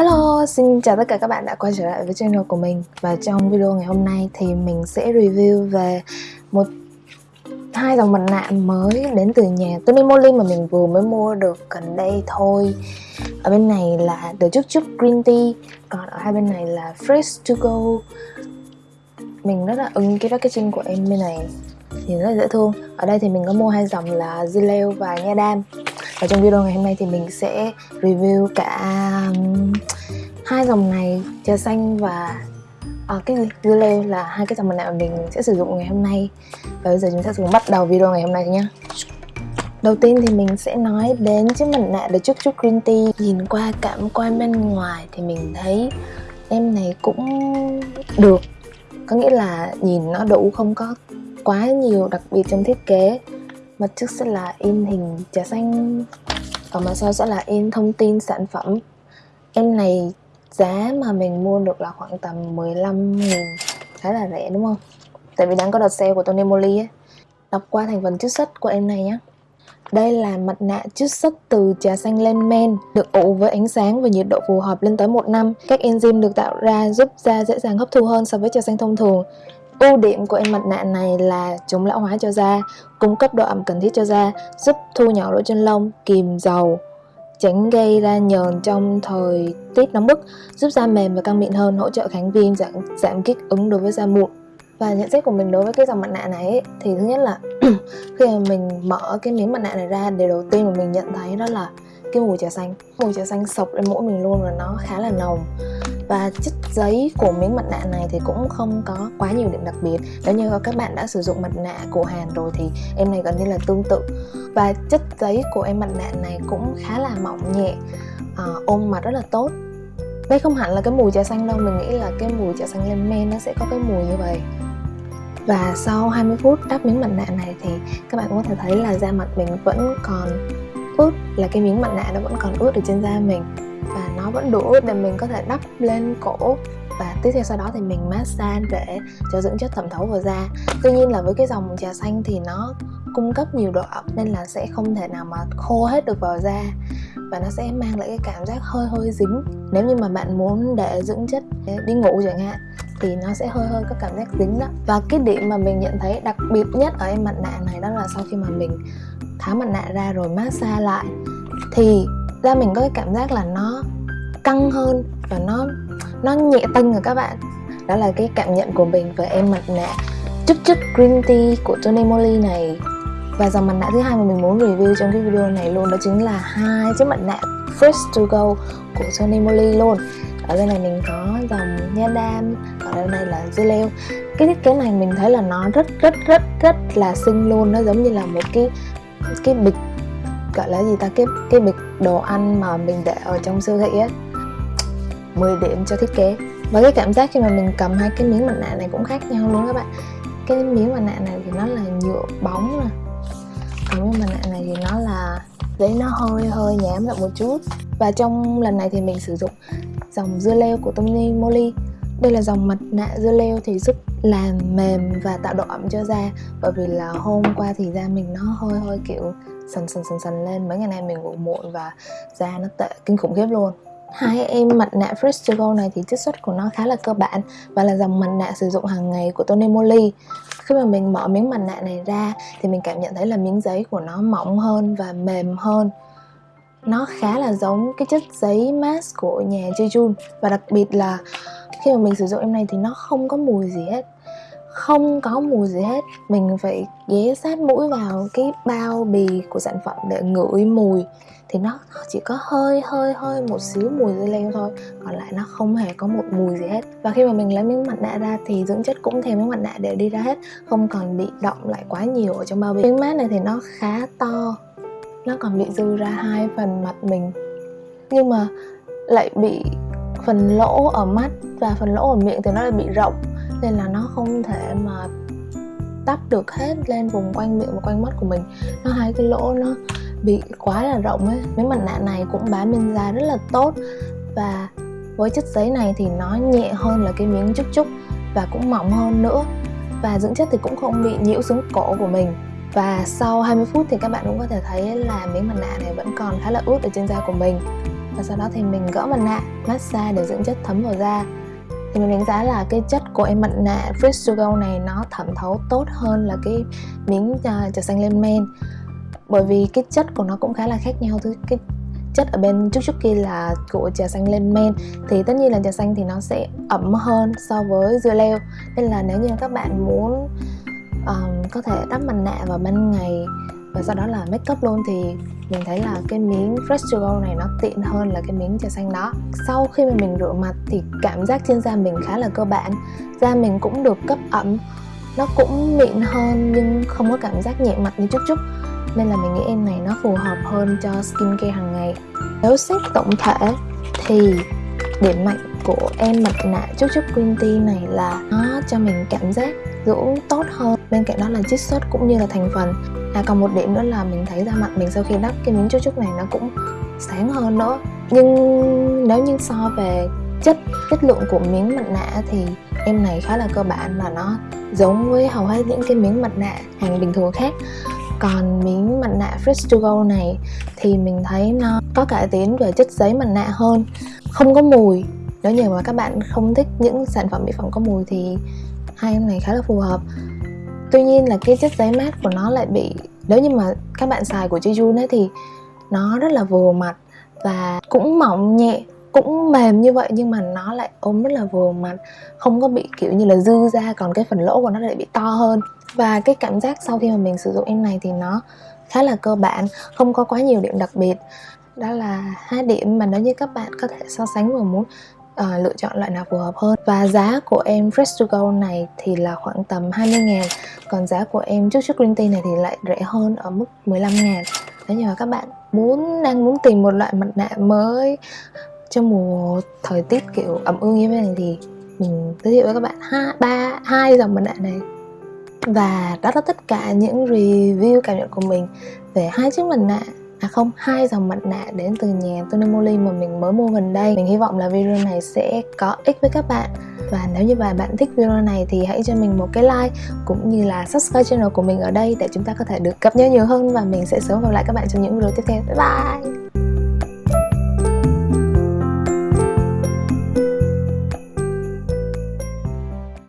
Hello, xin chào tất cả các bạn đã quay trở lại với channel của mình. Và trong video ngày hôm nay thì mình sẽ review về một hai dòng mặt nạ mới đến từ nhà Tony Moly mà mình vừa mới mua được gần đây thôi. Ở bên này là The Chúc Chúc Green Tea Còn ở hai bên này là Fresh To Go. Mình rất là ưng cái packaging của em bên này Nhìn rất là dễ thương. Ở đây thì mình có mua hai dòng là Zileo và Nha Đam và trong video ngày hôm nay thì mình sẽ review cả um, hai dòng này trà xanh và à, cái gì? Dưa leo là hai cái dòng mặt nạ mà mình sẽ sử dụng ngày hôm nay. Và bây giờ chúng ta sẽ bắt đầu video ngày hôm nay nhé Đầu tiên thì mình sẽ nói đến chiếc mặt nạ The Chúc Chúc Green Tea. Nhìn qua cảm quan bên ngoài thì mình thấy em này cũng được. Có nghĩa là nhìn nó đủ không có quá nhiều đặc biệt trong thiết kế mặt trước sẽ là in hình trà xanh ở ờ, mặt sau sẽ là in thông tin sản phẩm em này giá mà mình mua được là khoảng tầm 15 nghìn khá là rẻ đúng không tại vì đang có đợt sale của Tony Moly ấy đọc qua thành phần chiết xuất của em này nhé đây là mặt nạ chiết xuất từ trà xanh lên men, được ủ với ánh sáng và nhiệt độ phù hợp lên tới 1 năm. Các enzyme được tạo ra giúp da dễ dàng hấp thu hơn so với trà xanh thông thường. Ưu điểm của em mặt nạ này là chống lão hóa cho da, cung cấp độ ẩm cần thiết cho da, giúp thu nhỏ lỗ chân lông, kìm dầu, tránh gây ra nhờn trong thời tiết nóng bức, giúp da mềm và căng mịn hơn, hỗ trợ kháng viêm, giảm, giảm kích ứng đối với da mụn. Và nhận xét của mình đối với cái dòng mặt nạ này ấy, thì thứ nhất là khi mà mình mở cái miếng mặt nạ này ra, điều đầu tiên mà mình nhận thấy đó là cái mùi trà xanh. Mùi trà xanh sộc lên mũi mình luôn và nó khá là nồng và chất giấy của miếng mặt nạ này thì cũng không có quá nhiều điểm đặc biệt. Nếu như các bạn đã sử dụng mặt nạ của Hàn rồi thì em này gần như là tương tự. Và chất giấy của em mặt nạ này cũng khá là mỏng nhẹ à, ôm mặt rất là tốt. Đây không hẳn là cái mùi trà xanh đâu mình nghĩ là cái mùi trà xanh lên men nó sẽ có cái mùi như vậy. Và sau 20 phút đắp miếng mặt nạ này thì các bạn có thể thấy là da mặt mình vẫn còn ướt là cái miếng mặt nạ nó vẫn còn ướt ở trên da mình nó vẫn đủ để mình có thể đắp lên cổ. Và tiếp theo sau đó thì mình massage để cho dưỡng chất thẩm thấu vào da. Tuy nhiên là với cái dòng trà xanh thì nó cung cấp nhiều độ ẩm nên là sẽ không thể nào mà khô hết được vào da. Và nó sẽ mang lại cái cảm giác hơi hơi dính. Nếu như mà bạn muốn để dưỡng chất để đi ngủ chẳng hạn, thì nó sẽ hơi hơi có cảm giác dính đó. Và cái điểm mà mình nhận thấy đặc biệt nhất ở em mặt nạ này đó là sau khi mà mình tháo mặt nạ ra rồi massage lại, thì da mình có cái cảm giác là nó căng hơn và nó nó nhẹ tênh rồi các bạn. Đó là cái cảm nhận của mình về em mặt nạ chút chút green tea của Tony Moly này. Và dòng mặt nạ thứ hai mà mình muốn review trong cái video này luôn đó chính là hai chiếc mặt nạ Fresh to Go của Tony Moly luôn. Ở bên này mình có dòng nha đam ở đây này là dưa leo. Cái thiết kế này mình thấy là nó rất rất rất rất là xinh luôn. Nó giống như là một cái cái bịch, gọi là gì ta? Cái cái bịch đồ ăn mà mình để ở trong siêu thị á. 10 điểm cho thiết kế. Và cái cảm giác khi mà mình cầm hai cái miếng mặt nạ này cũng khác nhau luôn các bạn. Cái miếng mặt nạ này thì nó là nhựa bóng nè. Còn cái mặt nạ này thì nó là giấy nó hơi hơi nhám lại một chút. Và trong lần này thì mình sử dụng dòng dưa leo của Tony Moly. Đây là dòng mặt nạ dưa leo thì giúp làm mềm và tạo độ ẩm cho da. Bởi vì là hôm qua thì da mình nó hơi hơi kiểu sần sần sần sần lên. Mấy ngày nay mình ngủ muộn và da nó tệ, kinh khủng khiếp luôn hai em mặt nạ Fresh to Go này thì chất xuất của nó khá là cơ bản và là dòng mặt nạ sử dụng hàng ngày của Tony Moly. Khi mà mình mở miếng mặt nạ này ra thì mình cảm nhận thấy là miếng giấy của nó mỏng hơn và mềm hơn. Nó khá là giống cái chất giấy mask của nhà Jejun và đặc biệt là khi mà mình sử dụng em này thì nó không có mùi gì hết. Không có mùi gì hết. Mình phải ghé sát mũi vào cái bao bì của sản phẩm để ngửi mùi thì nó chỉ có hơi hơi hơi một xíu mùi dưa leo thôi. Còn lại nó không hề có một mùi gì hết. Và khi mà mình lấy miếng mặt nạ ra thì dưỡng chất cũng theo miếng mặt nạ để đi ra hết, không còn bị động lại quá nhiều ở trong bao bì. Miếng mát này thì nó khá to, nó còn bị dư ra hai phần mặt mình. Nhưng mà lại bị phần lỗ ở mắt và phần lỗ ở miệng thì nó lại bị rộng, nên là nó không thể mà tắp được hết lên vùng quanh miệng và quanh mắt của mình. Nó hai cái lỗ nó bị quá là rộng ấy. Mấy mặt nạ này cũng bám lên da rất là tốt. Và với chất giấy này thì nó nhẹ hơn là cái miếng chúc chúc và cũng mỏng hơn nữa. Và dưỡng chất thì cũng không bị nhiễu xuống cổ của mình. Và sau 20 phút thì các bạn cũng có thể thấy là miếng mặt nạ này vẫn còn khá là ướt ở trên da của mình. Và sau đó thì mình gỡ mặt nạ, massage để dưỡng chất thấm vào da. Thì mình đánh giá là cái chất của em mặt nạ Fresh to Go này nó thẩm thấu tốt hơn là cái miếng à, trà xanh lên men bởi vì cái chất của nó cũng khá là khác nhau. Thôi cái chất ở bên chút chút kia là của trà xanh lên men thì tất nhiên là trà xanh thì nó sẽ ẩm hơn so với dưa leo. Nên là nếu như các bạn muốn um, có thể đắp mặt nạ vào ban ngày và sau đó là make up luôn thì mình thấy là cái miếng Fresh to Go này nó tiện hơn là cái miếng trà xanh đó. Sau khi mà mình rửa mặt thì cảm giác trên da mình khá là cơ bản. Da mình cũng được cấp ẩm nó cũng mịn hơn nhưng không có cảm giác nhẹ mặt như chút chút nên là mình nghĩ em này nó phù hợp hơn cho skincare hàng ngày. Nếu xét tổng thể thì điểm mạnh của em mặt nạ chút chút green tea này là nó cho mình cảm giác dưỡng tốt hơn. Bên cạnh đó là chiết xuất cũng như là thành phần. À còn một điểm nữa là mình thấy da mặt mình sau khi đắp cái miếng chút chút này nó cũng sáng hơn nữa. Nhưng nếu như so về chất chất lượng của miếng mặt nạ thì em này khá là cơ bản và nó giống với hầu hết những cái miếng mặt nạ hàng bình thường khác còn miếng mặt nạ Fresh to Go này thì mình thấy nó có cải tiến về chất giấy mặt nạ hơn. Không có mùi. Nếu như mà các bạn không thích những sản phẩm mỹ phẩm có mùi thì hai em này khá là phù hợp. Tuy nhiên là cái chất giấy mát của nó lại bị, nếu như mà các bạn xài của Jejun ấy thì nó rất là vừa mặt và cũng mỏng nhẹ, cũng mềm như vậy nhưng mà nó lại ôm rất là vừa mặt. Không có bị kiểu như là dư ra còn cái phần lỗ của nó lại bị to hơn và cái cảm giác sau khi mà mình sử dụng em này thì nó khá là cơ bản không có quá nhiều điểm đặc biệt. Đó là hai điểm mà nếu như các bạn có thể so sánh và muốn uh, lựa chọn loại nào phù hợp hơn. Và giá của em Fresh to Go này thì là khoảng tầm 20 ngàn còn giá của em trước trước green tea này thì lại rẻ hơn ở mức 15 ngàn. Nếu như mà các bạn muốn đang muốn tìm một loại mặt nạ mới trong mùa thời tiết kiểu ẩm ương như thế này thì mình giới thiệu với các bạn hai ba hai dòng mặt nạ này và đó là tất cả những review cảm nhận của mình về hai chiếc mặt nạ. À không, hai dòng mặt nạ đến từ nhà Tony Moly mà mình mới mua gần đây. Mình hy vọng là video này sẽ có ích với các bạn. Và nếu như mà bạn thích video này thì hãy cho mình một cái like Cũng như là subscribe channel của mình ở đây để chúng ta có thể được cập nhật nhiều hơn Và mình sẽ sớm gặp lại các bạn trong những video tiếp theo. Bye bye!